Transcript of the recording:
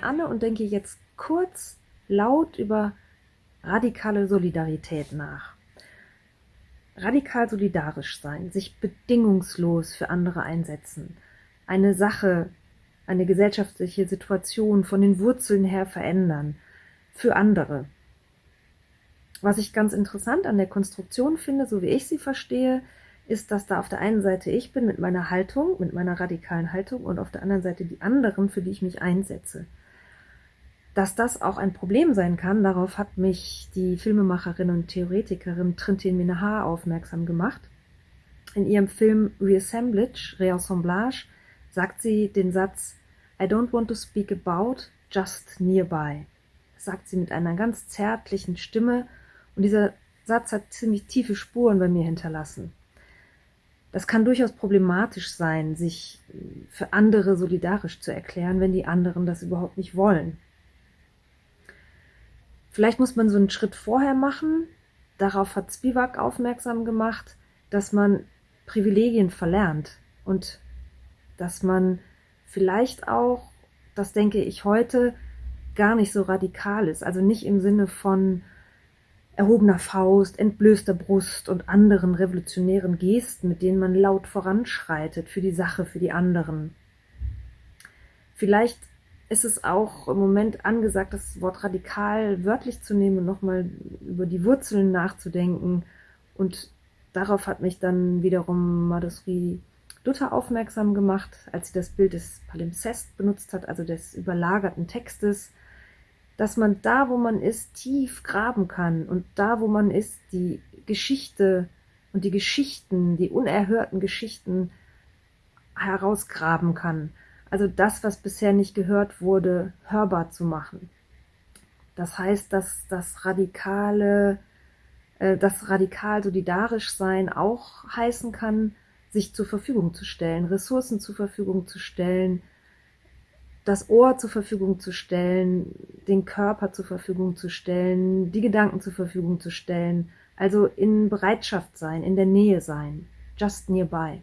Anne und denke jetzt kurz laut über radikale Solidarität nach. Radikal solidarisch sein, sich bedingungslos für andere einsetzen, eine Sache, eine gesellschaftliche Situation von den Wurzeln her verändern, für andere. Was ich ganz interessant an der Konstruktion finde, so wie ich sie verstehe, ist, dass da auf der einen Seite ich bin mit meiner Haltung, mit meiner radikalen Haltung und auf der anderen Seite die anderen, für die ich mich einsetze. Dass das auch ein Problem sein kann, darauf hat mich die Filmemacherin und Theoretikerin Trintin Minahar aufmerksam gemacht. In ihrem Film Reassemblage, Reassemblage, sagt sie den Satz I don't want to speak about, just nearby. Das sagt sie mit einer ganz zärtlichen Stimme und dieser Satz hat ziemlich tiefe Spuren bei mir hinterlassen. Das kann durchaus problematisch sein, sich für andere solidarisch zu erklären, wenn die anderen das überhaupt nicht wollen. Vielleicht muss man so einen Schritt vorher machen. Darauf hat Spivak aufmerksam gemacht, dass man Privilegien verlernt und dass man vielleicht auch, das denke ich heute, gar nicht so radikal ist. Also nicht im Sinne von erhobener Faust, entblößter Brust und anderen revolutionären Gesten, mit denen man laut voranschreitet für die Sache, für die anderen. Vielleicht ist es auch im Moment angesagt, das Wort radikal wörtlich zu nehmen und nochmal über die Wurzeln nachzudenken. Und darauf hat mich dann wiederum Madhuri Luther aufmerksam gemacht, als sie das Bild des Palimpsest benutzt hat, also des überlagerten Textes, dass man da, wo man ist, tief graben kann und da, wo man ist, die Geschichte und die Geschichten, die unerhörten Geschichten herausgraben kann also das, was bisher nicht gehört wurde, hörbar zu machen. Das heißt, dass das radikale, äh, das radikal solidarisch sein auch heißen kann, sich zur Verfügung zu stellen, Ressourcen zur Verfügung zu stellen, das Ohr zur Verfügung zu stellen, den Körper zur Verfügung zu stellen, die Gedanken zur Verfügung zu stellen, also in Bereitschaft sein, in der Nähe sein, just nearby.